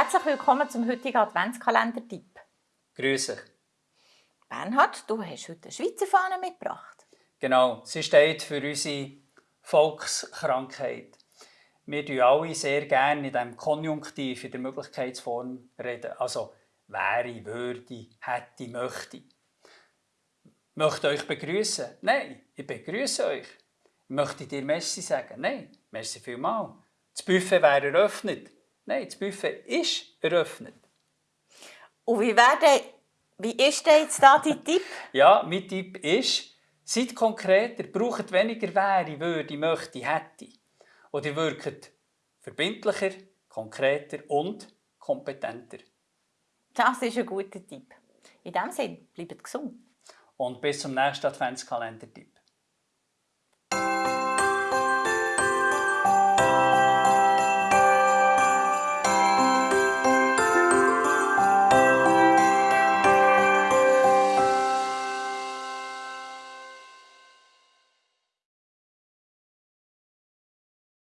Herzlich willkommen zum heutigen Adventskalender-Tipp. Grüße. Bernhard, du hast heute eine Schweizer Fahne mitgebracht. Genau, sie steht für unsere Volkskrankheit. Wir reden alle sehr gerne in diesem Konjunktiv, in der Möglichkeitsform reden. Also wäre, würde, hätte, möchte. Möchte euch begrüßen? Nein, ich begrüße euch. Möchte dir Messi sagen? Nein, merci vielmal. Das Buffet wäre eröffnet. Nein, das Buffet ist eröffnet. Und wie, wäre wie ist denn jetzt da dein Tipp? Ja, mein Tipp ist, seid konkreter, braucht weniger wäre, würde, möchte, hätte. Und ihr wirkt verbindlicher, konkreter und kompetenter. Das ist ein guter Tipp. In diesem Sinne, bleibt gesund. Und bis zum nächsten Adventskalender-Tipp.